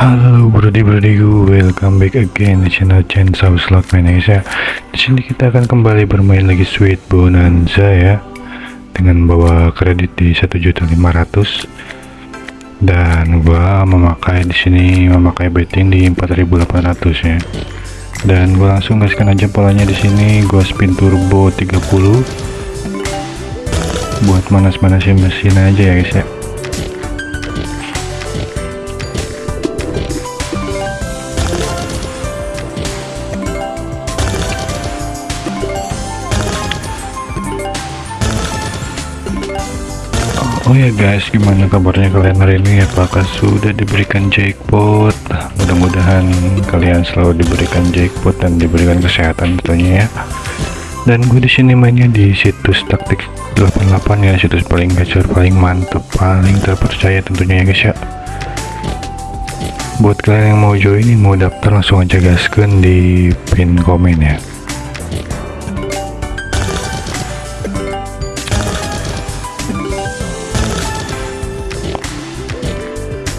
Halo brody brodiku, welcome back again di channel Chainsaw Slot ya. Di sini kita akan kembali bermain lagi Sweet Bonanza ya. Dengan bawa kredit di 1.500 dan gua memakai di sini memakai betting di 4.800 ya. Dan gua langsung gaskan aja polanya di sini, gua spin turbo 30 buat manas-manasin mesin aja ya guys ya. Oh ya guys, gimana kabarnya kalian hari ini? Apakah sudah diberikan jackpot? Mudah-mudahan kalian selalu diberikan jackpot dan diberikan kesehatan tentunya ya. Dan gue di sini mainnya di situs taktik 88 ya, situs paling gacor, paling mantep, paling terpercaya tentunya ya guys ya. Buat kalian yang mau join, mau daftar langsung aja gaskan di pin komen ya.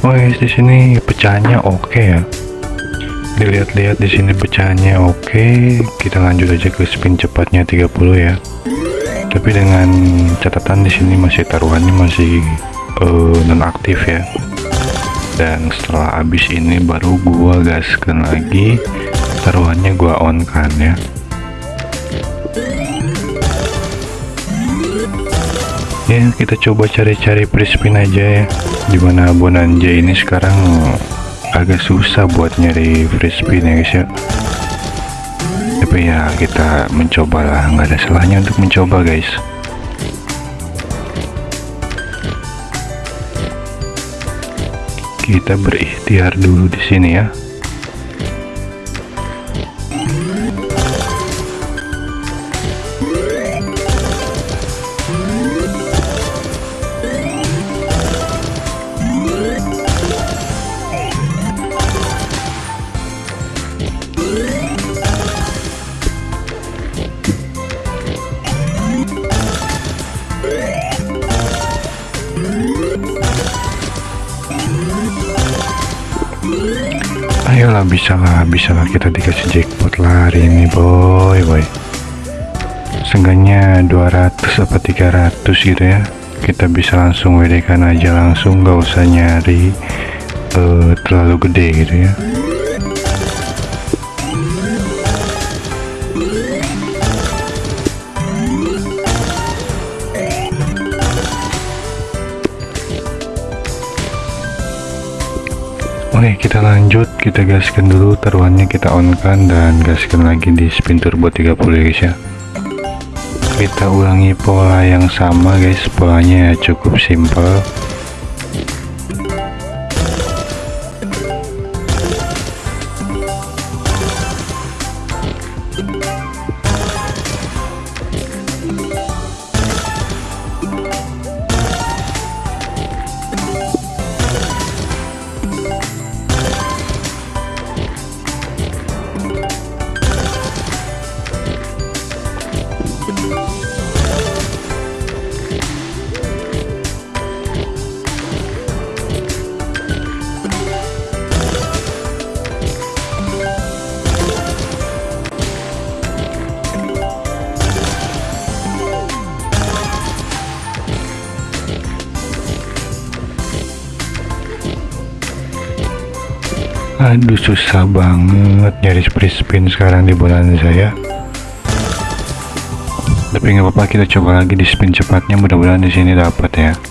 Oh guys, di sini pecahannya oke ya. Dilihat-lihat di sini pecahannya oke. Kita lanjut aja ke spin cepatnya 30 ya. Tapi dengan catatan di sini masih taruhannya masih uh, non aktif ya. Dan setelah habis ini baru gua gaskan lagi taruhannya gua on kan ya. Ya kita coba cari-cari prispin aja ya. Di mana bonanja ini sekarang agak susah buat nyari free spin ya guys ya. Tapi ya kita mencoba lah nggak ada salahnya untuk mencoba guys. Kita berikhtiar dulu di sini ya ayolah bisa lah bisa lah kita dikasih jackpot lah hari ini boy boy. Seenggaknya 200 apa 300 gitu ya. Kita bisa langsung WD kan aja langsung gak usah nyari uh, terlalu gede gitu ya Oke kita lanjut. Kita gaskan dulu taruhannya kita on kan dan gaskan lagi di spin turbo 30 ya guys ya. Kita ulangi pola yang sama guys. Polanya cukup simple aduh susah banget nyari free spin sekarang di bulan saya. Tapi nggak apa-apa kita coba lagi di spin cepatnya. Mudah-mudahan di sini dapat ya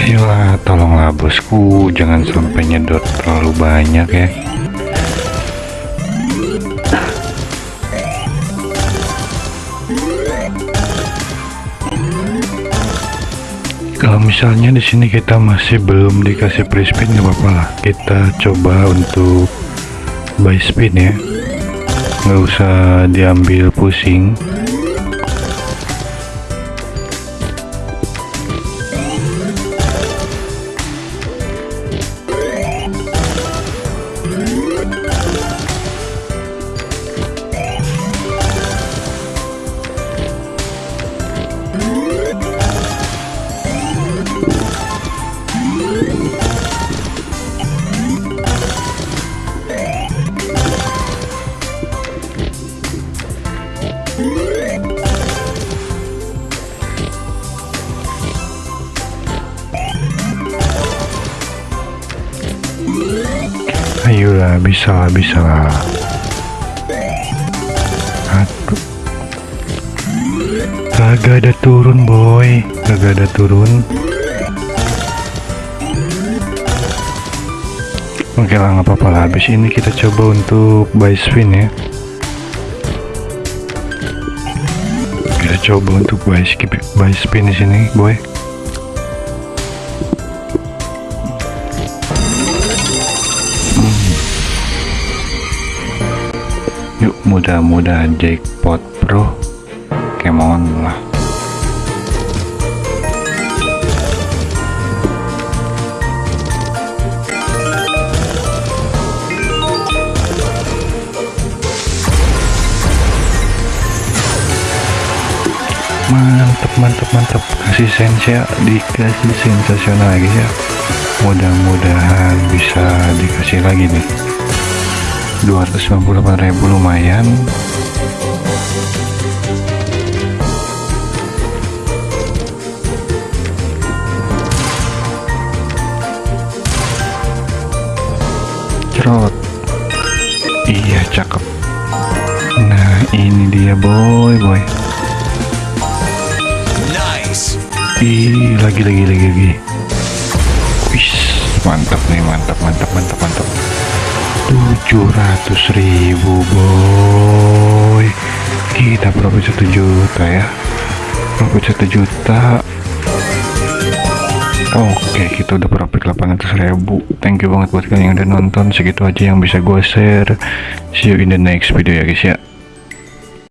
ayolah tolonglah bosku jangan sampai nyedot terlalu banyak ya. Kalau misalnya di sini kita masih belum dikasih free spin nggak apa-apa lah. Kita coba untuk buy spin ya. Nggak usah diambil pusing ayolah bisa lah bisa. Lah kagak ada turun boy. Kagak ada turun. Oke lah nggak apa-apa lah. Habis ini kita coba untuk buy spin ya. Kita coba untuk buy skip buy spin di sini boy Yuk mudah-mudahan jackpot bro. Kemon lah. Mantap mantap mantap Kasih sensia dikasih sensasional lagi ya. Mudah-mudahan bisa dikasih lagi nih 298.000 lumayan. Cerot. Iya cakep. Nah ini dia boy boy. Nice. ih lagi lagi lagi lagi. Wis mantap nih mantap mantap mantap mantap 700 ribu boy. Kita profit 1 juta ya. Profit 1 juta. Oke kita udah profit 800 ribu. Thank you banget buat kalian yang udah nonton. Segitu aja yang bisa gue share. See you in the next video ya guys ya